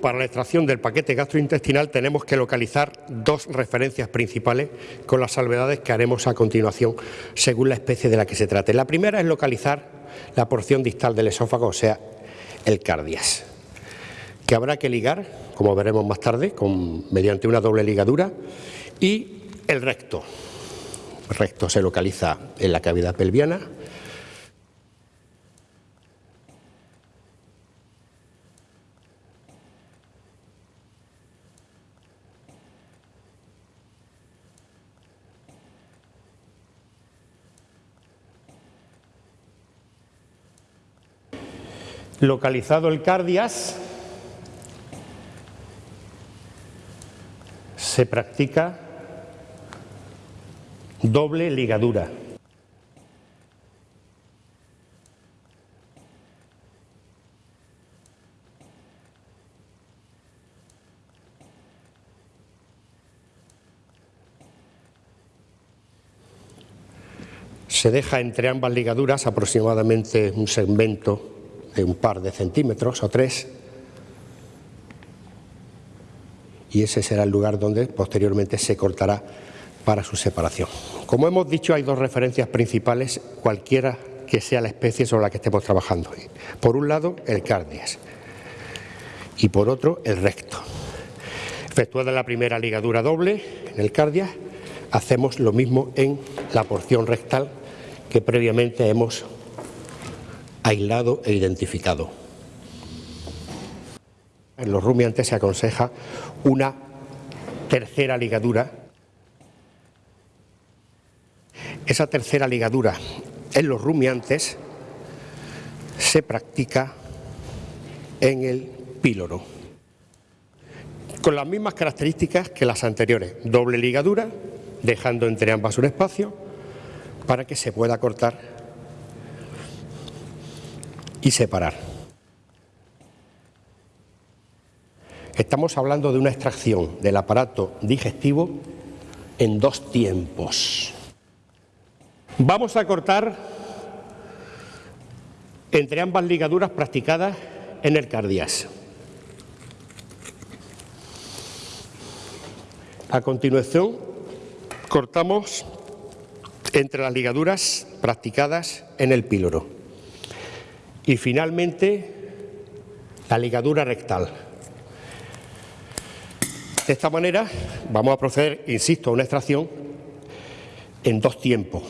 Para la extracción del paquete gastrointestinal tenemos que localizar dos referencias principales con las salvedades que haremos a continuación según la especie de la que se trate. La primera es localizar la porción distal del esófago, o sea, el cardias, que habrá que ligar, como veremos más tarde, mediante una doble ligadura, y el recto. El recto se localiza en la cavidad pelviana, Localizado el cardias, se practica doble ligadura. Se deja entre ambas ligaduras aproximadamente un segmento de un par de centímetros o tres y ese será el lugar donde posteriormente se cortará para su separación. Como hemos dicho, hay dos referencias principales, cualquiera que sea la especie sobre la que estemos trabajando. Por un lado, el cardias y por otro, el recto. Efectuada la primera ligadura doble en el cardias, hacemos lo mismo en la porción rectal que previamente hemos aislado e identificado. En los rumiantes se aconseja una tercera ligadura. Esa tercera ligadura en los rumiantes se practica en el píloro, con las mismas características que las anteriores, doble ligadura, dejando entre ambas un espacio para que se pueda cortar y separar. Estamos hablando de una extracción del aparato digestivo en dos tiempos. Vamos a cortar entre ambas ligaduras practicadas en el cardias. A continuación, cortamos entre las ligaduras practicadas en el píloro. Y finalmente, la ligadura rectal. De esta manera vamos a proceder, insisto, a una extracción en dos tiempos.